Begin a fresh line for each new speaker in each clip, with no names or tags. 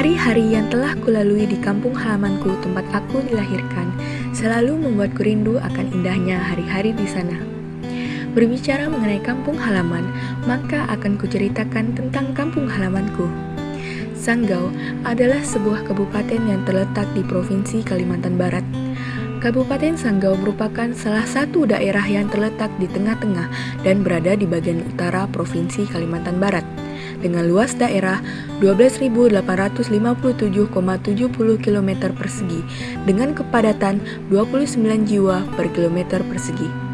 Hari-hari yang telah kulalui di kampung halamanku tempat aku dilahirkan selalu membuatku rindu akan indahnya hari-hari di sana. Berbicara mengenai kampung halaman, maka akan kuceritakan tentang kampung halamanku. Sanggau adalah sebuah kabupaten yang terletak di Provinsi Kalimantan Barat. Kabupaten Sanggau merupakan salah satu daerah yang terletak di tengah-tengah dan berada di bagian utara Provinsi Kalimantan Barat dengan luas daerah 12.857,70 km persegi dengan kepadatan 29 jiwa per kilometer persegi.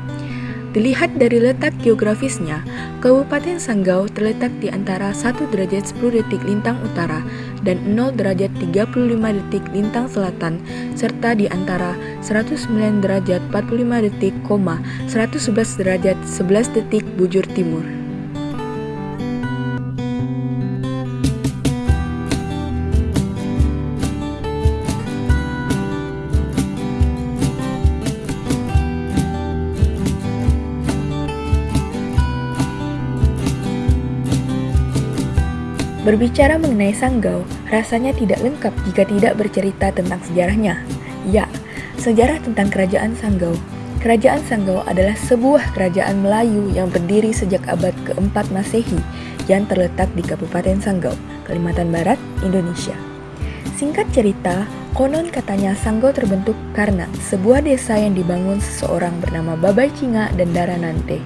Dilihat dari letak geografisnya, Kabupaten Sanggau terletak di antara 1 derajat 10 detik lintang utara dan 0 derajat 35 detik lintang selatan, serta di antara 109 derajat 45 detik, 111 derajat 11 detik bujur timur. Berbicara mengenai Sanggau, rasanya tidak lengkap jika tidak bercerita tentang sejarahnya. Ya, sejarah tentang Kerajaan Sanggau. Kerajaan Sanggau adalah sebuah kerajaan Melayu yang berdiri sejak abad keempat Masehi yang terletak di Kabupaten Sanggau, Kalimantan Barat, Indonesia. Singkat cerita, konon katanya Sanggau terbentuk karena sebuah desa yang dibangun seseorang bernama Babai Cinga dan Daranante.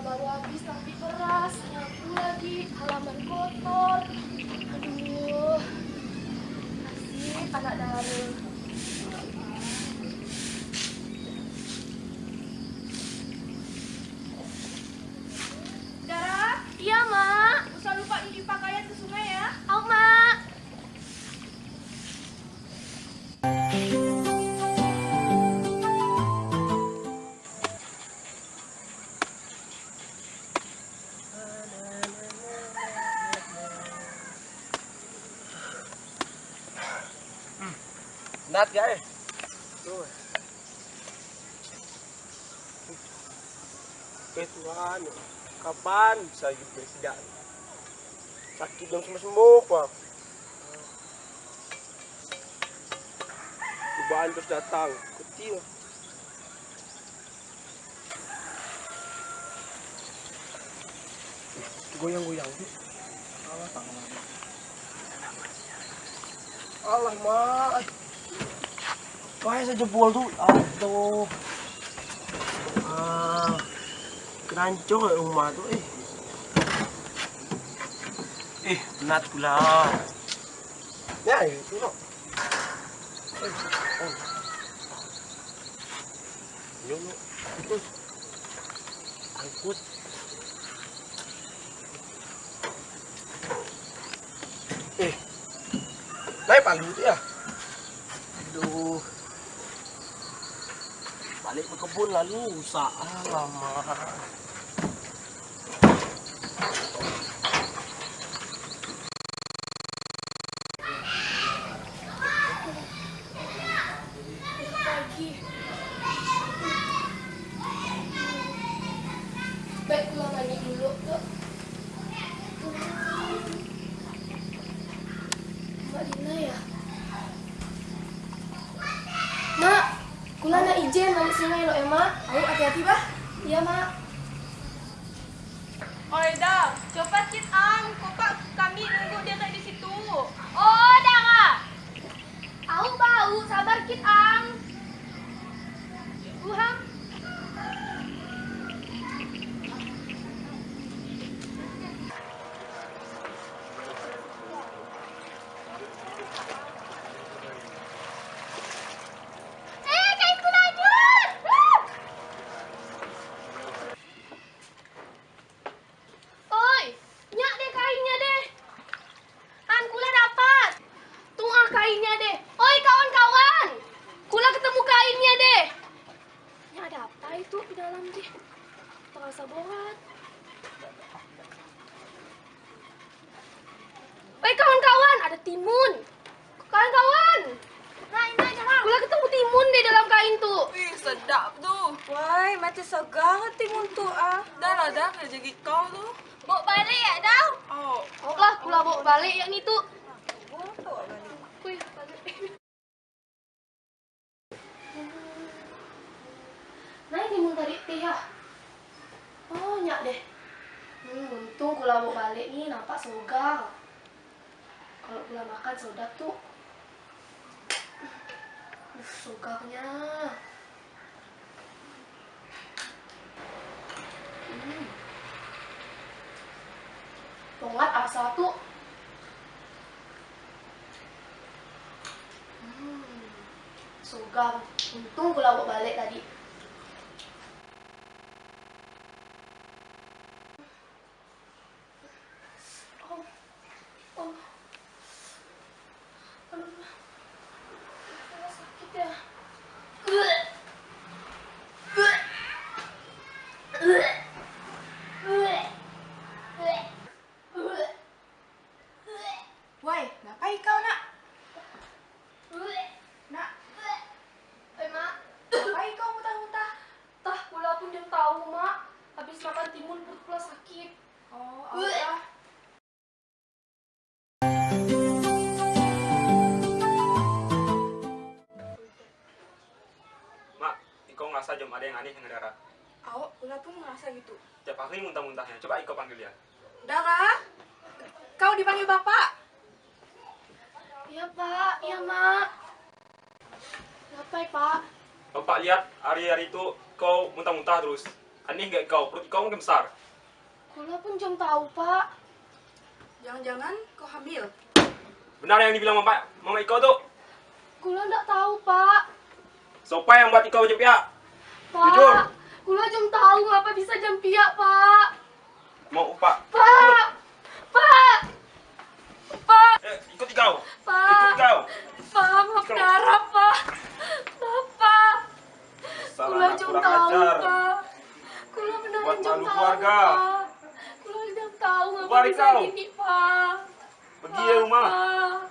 Baru habis nampi beras. Nyapu lagi, halaman kotor. Aduh. Asik, anak Dara.
Nat guys. Tuh. Eh Tuhan, kapan bisa hidup presiden? Sakit dong semua sembuh pak. Cobaan terus datang, kecil. Goyang-goyang. Alah tangan. Alah mak. Kayak saya jebol tuh. Aduh. Ah. Keranco kayak rumah tuh eh. Eh, penat pula. Ya, itu loh. Eh, oh. Yo, lo. Itu. Angkut. Eh. Naik paling itu ya. Aduh. Kebun lalu usaha lama.
pagi. Baik pulang mandi dulu tuh. Mbak Dina ya? Ijen balik sungai lo, Emma. Ayo hati-hati, bah. Iya, Mak.
Oi dah, cepat kit ang. Kokak kami nunggu dia tak di situ.
Oh, Dara. Aku bau, sabar kit ang. Uham. Eh, kainku lanjut. Oi, nyak deh kainnya deh. An, kula dapat. Tunggu kainnya deh. Oi, kawan-kawan. Kula ketemu kainnya deh. Ini ada apa itu di dalam deh? Terasa borat. Oi, kawan-kawan, ada timun. Kawan-kawan. Nah, ini aja Kula ketemu timun deh dalam kain tuh.
Wih, sedap tu. Macam segar timun tu ah. Dah lah dah, kerja kau tu.
Bawa balik ya, Dau?
Oh,
Oh lah, kula bawa balik yang itu. Wih, balik. Nah, ini mun tarik teh ya. Oh, nyak deh. Hmm, untung kula bawa balik nih, nampak sogar. Kalau kula makan sedap tuh. Uh, sogarnya. Hmm. Tuh. Hmm. Sogar. Untung bawa balik tadi.
Iko ngerasa jam ada yang aneh dengan Dara.
Awak pula pun merasa gitu.
Tiap hari muntah-muntahnya. Coba Iko panggil dia.
Dara, kau dipanggil bapak.
Iya, Pak. Iya, Mak. Ngapain, Pak?
Bapak lihat hari-hari itu kau muntah-muntah terus. Aneh gak kau? Perut kau mungkin besar.
Kula pun jam tahu, Pak.
Jangan-jangan kau hamil.
Benar yang dibilang Mama, Mama Iko tuh.
Kula ndak tahu, Pak.
Siapa yang buat macam pihak?
Pak.
Jujur.
Kula jam tahu ngapa bisa jam piak, Pak.
Mau upah.
Pak. Pak. Pak.
Eh, ikut kau.
Pak.
Ikut kau.
Pak, maaf darah, Pak. Bapak.
Salah
Kula jam tahu. Pak. Kula beneran
Buat
jam tahu,
keluarga.
Pak. Kula jam tahu ngapa bisa
kau.
gini, Pak.
Pergi ya rumah.
Pak.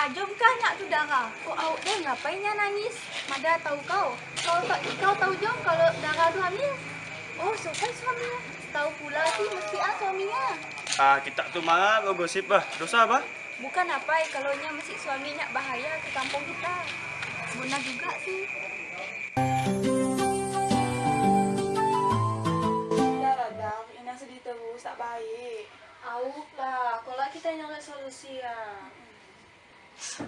Ajom kah nyak tu Dara? Kok awak deh ngapainnya nangis? Mada tahu kau? Kau tak kau tahu jom kalau Dara tu hamil? Oh, siapa suaminya? Tahu pula sih mesti ah suaminya.
Ah, kita tuh marah kau gosip bah. Dosa bah.
Bukan apa kalau nya mesti suaminya bahaya ke kampung kita. Benar juga sih. Lah, dah. Ina sedih terus, tak baik.
Auk lah, kalau kita nyari solusi ya.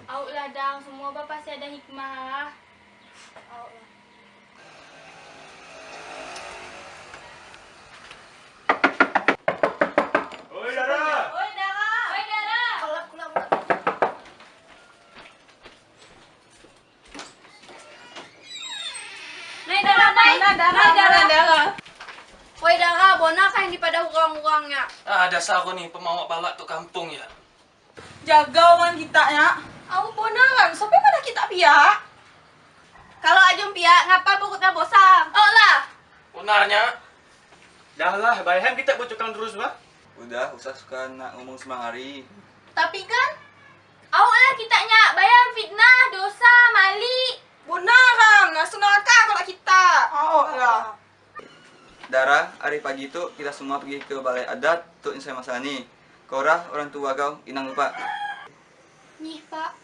Auk lah dang, semua bapak pasti ada hikmah.
Awak lah.
Oi, Dara.
Oi Dara. Oi Dara.
Kalau kula
Nih Dara, baik.
Dara, Dara, Dara. Woi Dara, bona kan di pada urang-urangnya.
Ah, dasar aku nih pemawak balak tuh kampung ya.
Jaga orang kita ya. Aku bonaran, sampai pada kita pihak. Kalau ajum pihak, ngapa pokoknya bosan? Oh lah.
Benarnya,
Dah lah, bayam kita bocokkan terus bah.
Udah, usah suka nak ngomong semang hari.
Tapi kan awak lah kitanya bayar fitnah, dosa, mali.
Bonaran, langsung neraka kalau kita. Oh lah.
Dara, hari pagi itu kita semua pergi ke balai adat untuk nyelesai masalah Korah, orang tua kau, inang lupa.
Nih Pak,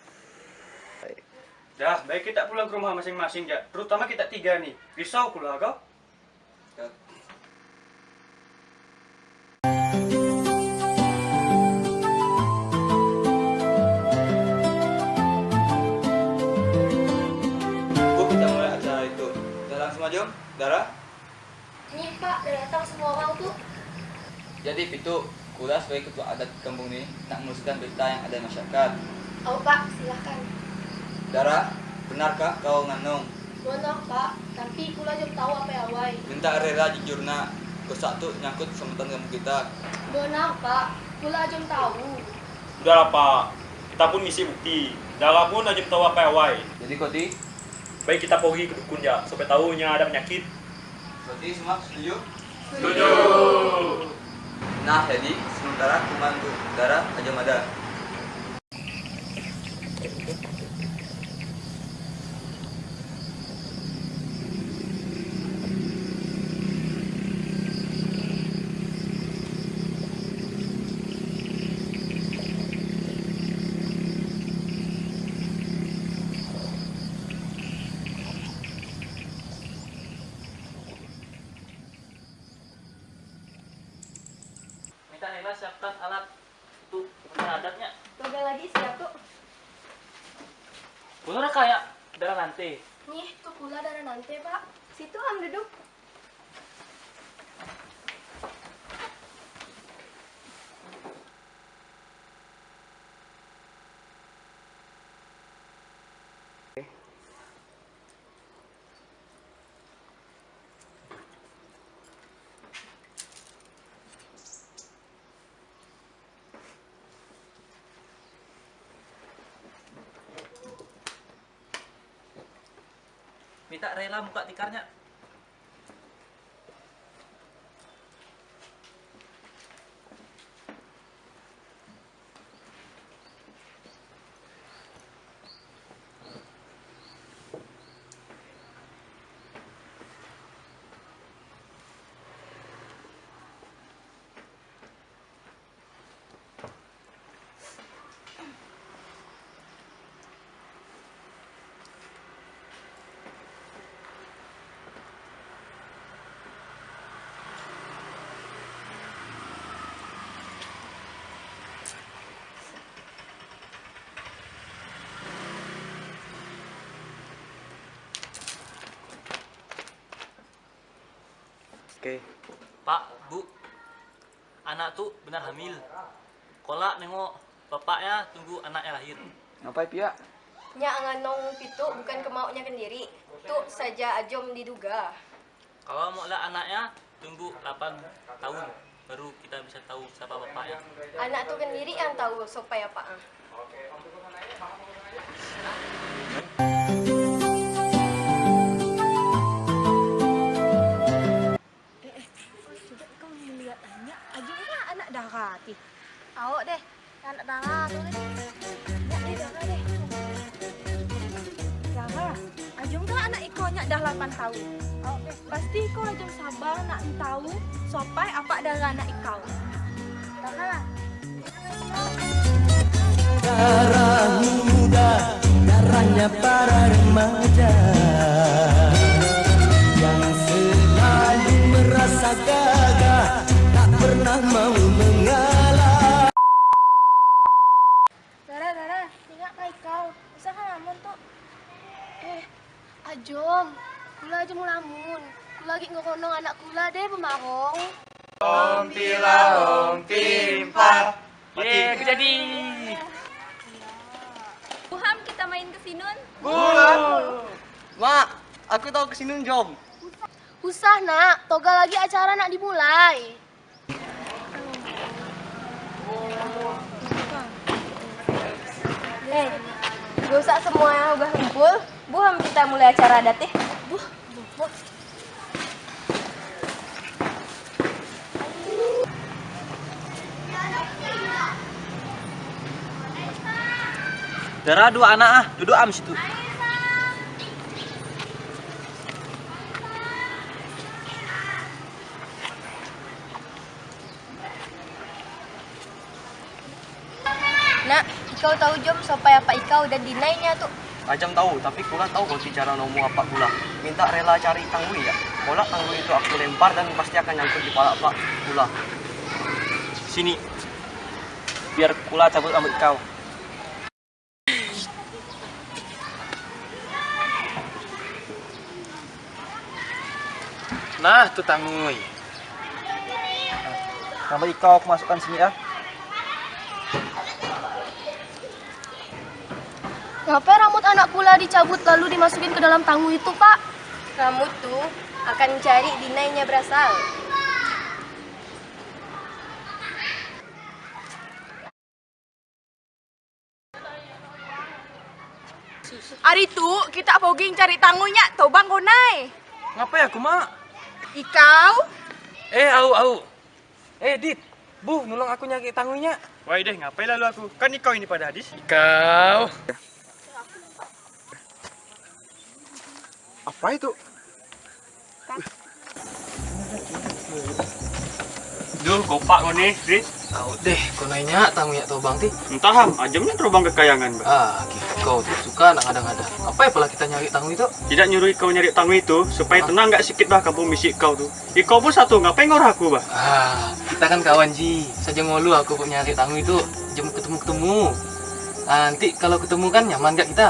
Dah, baik kita pulang ke rumah masing-masing ya. Terutama kita tiga nih. Risau pula kau.
Ya. Bu, kita mulai acara itu. Dah langsung Om. Dara.
Nih pak, udah datang semua orang tuh.
Jadi Pitu, Kula sebagai ketua adat kampung ini nak meneruskan berita yang ada di masyarakat.
Oh pak, silahkan.
Dara, benarkah kau nganong?
Benar pak, tapi kula jam tahu apa yang awai.
Minta rela jujur nak. Kesak tu nyangkut keselamatan kampung kita.
Benar pak, kula jam tahu.
Udah lah pak, kita pun misi bukti. Dara pun aja tahu apa awai.
Jadi Koti,
Baik kita pergi ke dukun ya, supaya tahunya ada penyakit.
Koti semua setuju?
Setuju.
Nah, jadi sementara kuman untuk Dara aja Mada.
Minta Nela siapkan alat untuk adatnya.
Tunggu lagi siap tuh.
Bener kayak darah nanti.
Nih, tuh kula darah nanti pak.
Situ am duduk.
Minta rela buka tikarnya.
Oke.
Pak, Bu, anak tuh benar hamil. Kolak nengok bapaknya tunggu anaknya lahir.
Ngapain pia?
Nyak nganong pitu bukan kemaunya sendiri. Tuh saja ajom diduga.
Kalau mau lah anaknya tunggu 8 tahun baru kita bisa tahu siapa bapaknya.
Anak tuh sendiri yang tahu supaya pak.
Coba anak darah ti. Awak deh, anak darah tuh. Nyak deh darah deh. Darah, Ajong kan anak ikonnya dah 8 tahun. Deh, pasti kau ajong sabar nak tahu sopai apa darah anak ikau. Darah.
darah muda, darahnya para remaja
ke
sini jom.
Usah nak, toga lagi acara nak dimulai.
Eh, dosa semua yang udah kumpul. Buham kita mulai acara adat eh. Buh, buh, buh.
Dara dua anak ah, duduk am situ.
Nak, ikau tahu jom supaya apa ikau dan dinainya tuh.
Ajam tahu, tapi kula tahu kalau cara nomu apa kula. Minta rela cari tanggui ya. Kula tanggui itu aku lempar dan pasti akan nyangkut di kepala pak kula.
Sini. Biar kula cabut rambut kau. Nah, tuh tangui. Rambut kau aku masukkan sini ya.
Ngapain rambut anak kula dicabut lalu dimasukin ke dalam tangguh itu, Pak?
Rambut tuh akan mencari dinainya berasal. Hari tu kita poging cari tangunya tobang konai.
Ngapain aku, Mak?
Ikau?
Eh, au au. Eh, Dit. Bu, nolong aku nyari tangunya.
Wah deh, ngapain lalu aku? Kan kau ini pada hadis.
Kau.
Apa itu?
Duh, gopak kau nih, Dit.
Tahu deh, kau nanya tangunya tuh bang ti.
Entah, ham. Ajamnya terbang kekayangan, Bang.
Ah, gitu. kau tuh suka nak ada-ada. Apa ya pula kita nyari tangu itu?
Tidak nyuruh kau nyari tangu itu supaya tenang nggak sikit bah kampung misi kau tuh. Ikau pun satu, ngapain ngorah aku bah?
Ah, kita kan kawan Ji. Saja ngolu aku kok nyari tangu itu. Jam ketemu-ketemu. Nanti kalau ketemu kan nyaman gak kita?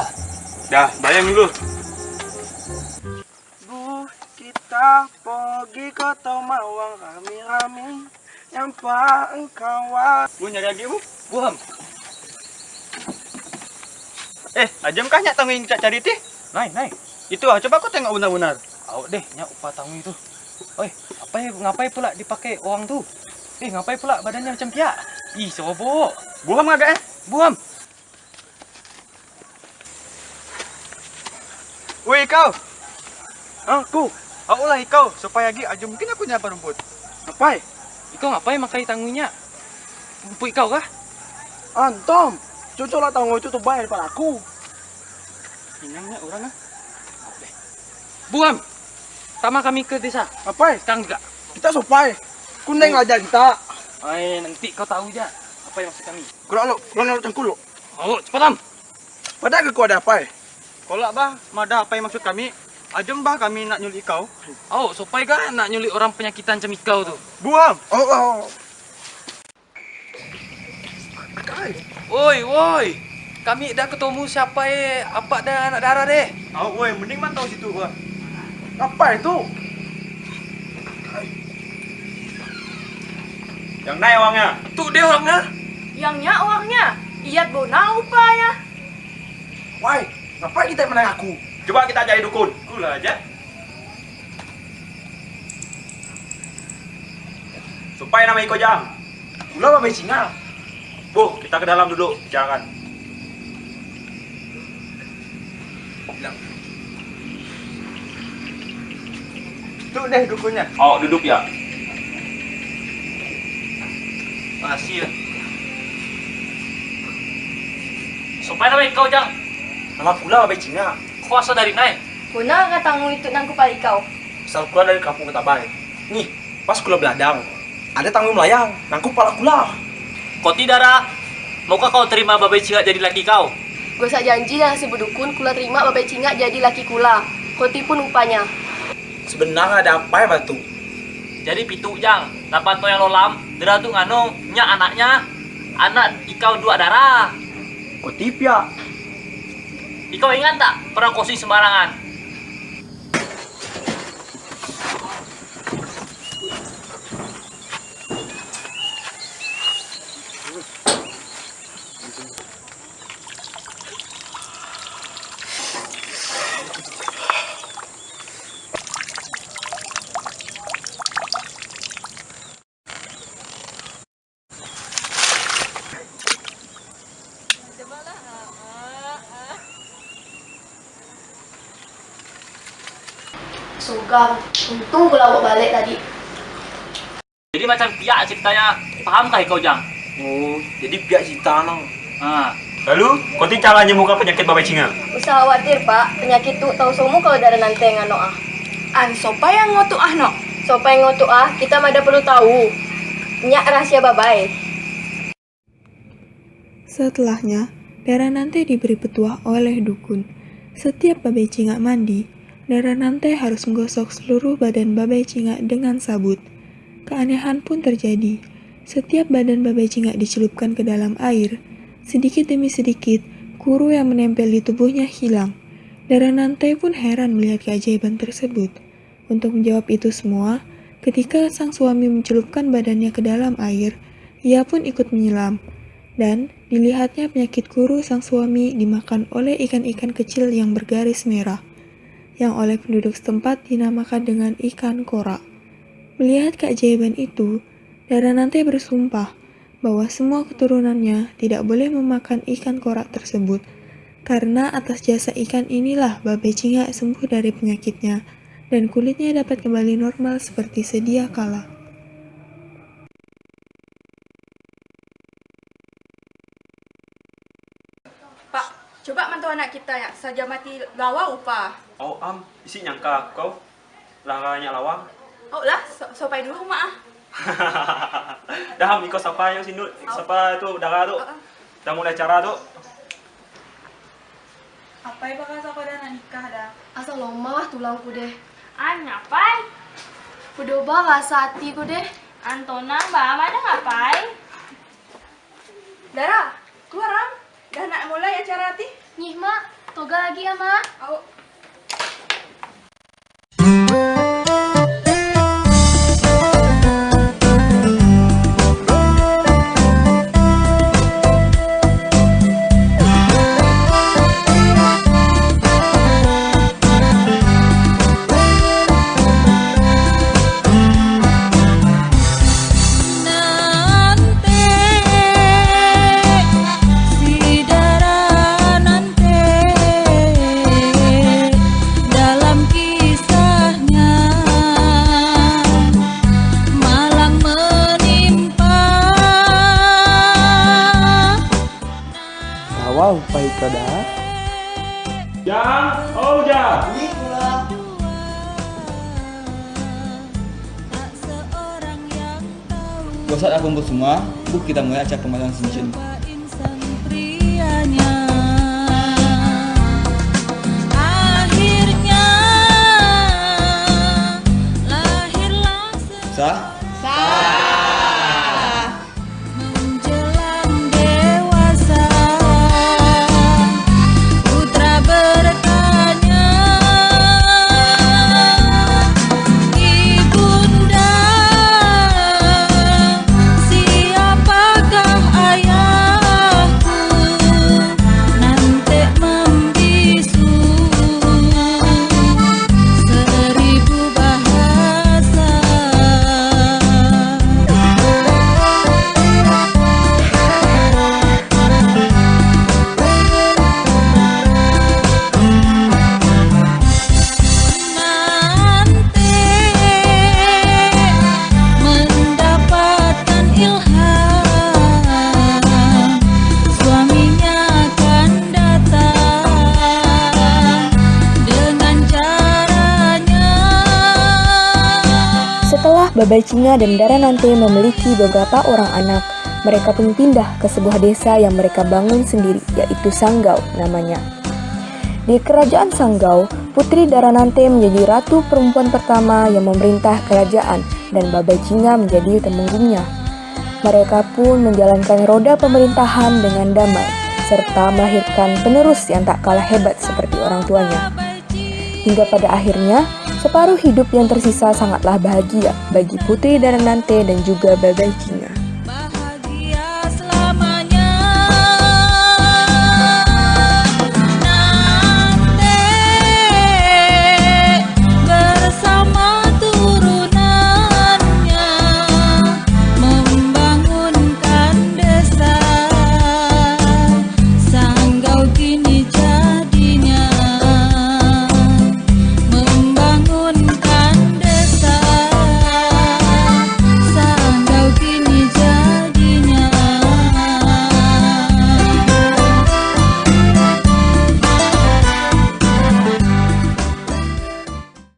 Dah, bayang dulu.
Kita pergi ke Tomawang rami-rami. Nyampa engkau
Bu nyari lagi bu.
Buam.
Eh, ajam kah nyak yang kita cari tih?
Naik, naik.
Itu ah, coba kau tengok benar-benar.
Tahu deh, nyak upah tangu itu. Oi, apa ya, ngapain pula dipakai uang tuh? Eh, ngapain pula badannya macam piak? Ih, sobok.
Buam agak eh.
Buam.
Woi kau. Aku. Aku lah kau supaya lagi ajam mungkin aku nyapa rumput.
Ngapain?
Ikau ngapain makai tangunya? Empuk kau kah?
Antom, cocok lah tanggung itu tuh bayar pada aku.
Inangnya orang ah.
Buam. Sama kami ke desa.
Ngapain?
Sekarang juga.
Kita sopai. Kuneng aja kita.
Ay, nanti kau tahu aja apa yang maksud kami.
Kurang lo, kurang lo cangkul lo.
Oh, cepat am.
Pada ke kau ada apa?
Kalau bah, mada apa yang maksud kami? Ajam bah kami nak nyulik kau.
Oh, supaya kan nak nyulik orang penyakitan macam ikau tu.
Buam.
Oh, oh.
Woi, woi. Kami dah ketemu siapa eh apa dah anak darah deh.
Oh, woi, mending mantau situ gua.
Apa itu?
Yang naik uangnya.
Tu dia orangnya.
Yangnya uangnya. Iyat bona upaya.
Woi, ngapain kita menang aku?
Coba kita cari dukun. Gula aja. Supaya nama Iko Jang.
Gula apa singa?
Bu, kita ke dalam duduk. Jangan.
Tuh deh dukunnya.
Oh, duduk ya.
Makasih ya. Supaya nama kau jang,
Nama gula apa singa?
Kuasa dari naik.
Kuna katangu itu nang kupal ikaw.
Asal gula dari kampung Ketabay. Nih, pas gula beladang. Ada tanggung melayang, nangkup pala gula.
Kau tidak Ra? Maukah kau terima babai cingak jadi laki kau?
Gue sak janji dah si bedukun kula terima babai cingak jadi laki kula. Koti pun upanya.
Sebenarnya ada apa ya batu?
Jadi pitu jang, dapat to yang lolam, dera tu ngano, nya anaknya, anak ikau dua darah.
Kok tip ya?
Ikau ingat tak pernah kosi sembarangan?
Sugang. Untung kula bawa balik tadi.
Jadi macam piak ceritanya, pahamkah ikau jang?
Oh, jadi pihak cita nang.
Ah,
Lalu, kau ti cara nyembuhkan penyakit babai cinga.
Usah khawatir, Pak. Penyakit tuh tahu semua kalau darah nanti yang ano ah.
An sopa yang ngotu ah no.
Supaya ngotu ah, kita mada perlu tahu. Nyak rahasia babai.
Setelahnya, Dara Nante diberi petuah oleh dukun. Setiap babai cingak mandi, Dara Nante harus menggosok seluruh badan babai cingak dengan sabut. Keanehan pun terjadi. Setiap badan babai cingak dicelupkan ke dalam air, sedikit demi sedikit, kuru yang menempel di tubuhnya hilang. Dara Nante pun heran melihat keajaiban tersebut. Untuk menjawab itu semua, ketika sang suami mencelupkan badannya ke dalam air, ia pun ikut menyelam. Dan dilihatnya penyakit kuru sang suami dimakan oleh ikan-ikan kecil yang bergaris merah, yang oleh penduduk setempat dinamakan dengan ikan kora. Melihat keajaiban itu, Dara Nante bersumpah bahwa semua keturunannya tidak boleh memakan ikan kora tersebut, karena atas jasa ikan inilah babai cingak sembuh dari penyakitnya, dan kulitnya dapat kembali normal seperti sedia kala.
Pak, coba mantau anak kita ya, saja mati lawa upah.
Oh am, isi nyangka kau laranya lawang.
Oh lah, so sopai dulu mak.
Dah am ikut siapa yang sini? Siapa itu darah tu? Dah mulai acara tu.
Apa yang bakal sama dan nikah dah?
Asal lomah tulangku deh.
An ngapain?
Berdoba rasa hatiku deh.
Antona, mbak mana ngapain?
Dara, keluar am. Dah nak mulai acara hati?
Nyih mak, toga lagi ya mak.
Oh,
Música
Setelah Babai Cinga dan Dara Nante memiliki beberapa orang anak, mereka pun pindah ke sebuah desa yang mereka bangun sendiri, yaitu Sanggau namanya. Di kerajaan Sanggau, Putri Daranante menjadi ratu perempuan pertama yang memerintah kerajaan dan Babai Cinga menjadi temenggungnya. Mereka pun menjalankan roda pemerintahan dengan damai, serta melahirkan penerus yang tak kalah hebat seperti orang tuanya. Hingga pada akhirnya, separuh hidup yang tersisa sangatlah bahagia bagi Putri Daranante dan juga Babai Cinga.